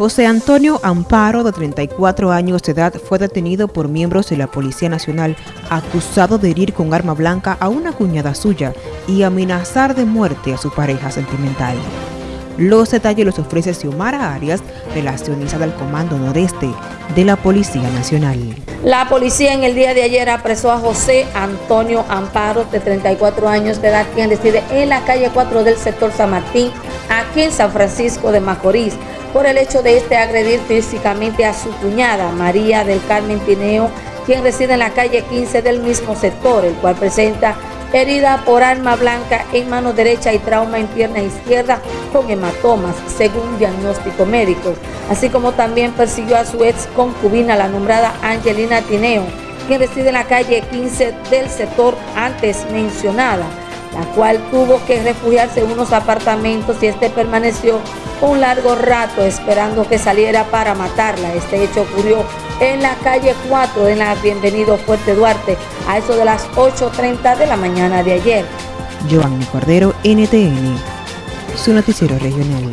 José Antonio Amparo, de 34 años de edad, fue detenido por miembros de la Policía Nacional acusado de herir con arma blanca a una cuñada suya y amenazar de muerte a su pareja sentimental. Los detalles los ofrece Xiomara Arias, relacionista del Comando Noreste de la Policía Nacional. La policía en el día de ayer apresó a José Antonio Amparo, de 34 años de edad, quien reside en la calle 4 del sector San Martín, aquí en San Francisco de Macorís, por el hecho de este agredir físicamente a su cuñada, María del Carmen Tineo, quien reside en la calle 15 del mismo sector, el cual presenta herida por arma blanca en mano derecha y trauma en pierna izquierda con hematomas, según diagnóstico médico, así como también persiguió a su ex concubina, la nombrada Angelina Tineo, quien reside en la calle 15 del sector antes mencionada, la cual tuvo que refugiarse en unos apartamentos y este permaneció un largo rato esperando que saliera para matarla. Este hecho ocurrió en la calle 4 de la Bienvenido Fuerte Duarte a eso de las 8.30 de la mañana de ayer. Cordero, NTN, su noticiero regional.